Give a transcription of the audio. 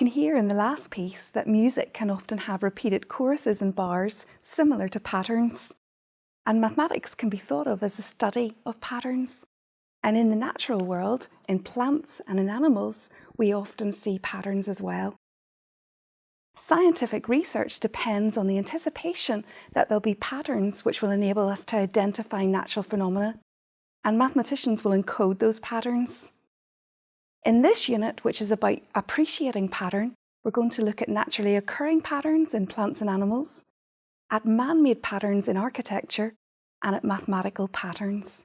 in the last piece that music can often have repeated choruses and bars similar to patterns. And mathematics can be thought of as a study of patterns. And in the natural world, in plants and in animals, we often see patterns as well. Scientific research depends on the anticipation that there'll be patterns which will enable us to identify natural phenomena, and mathematicians will encode those patterns. In this unit, which is about appreciating pattern, we're going to look at naturally occurring patterns in plants and animals, at man-made patterns in architecture, and at mathematical patterns.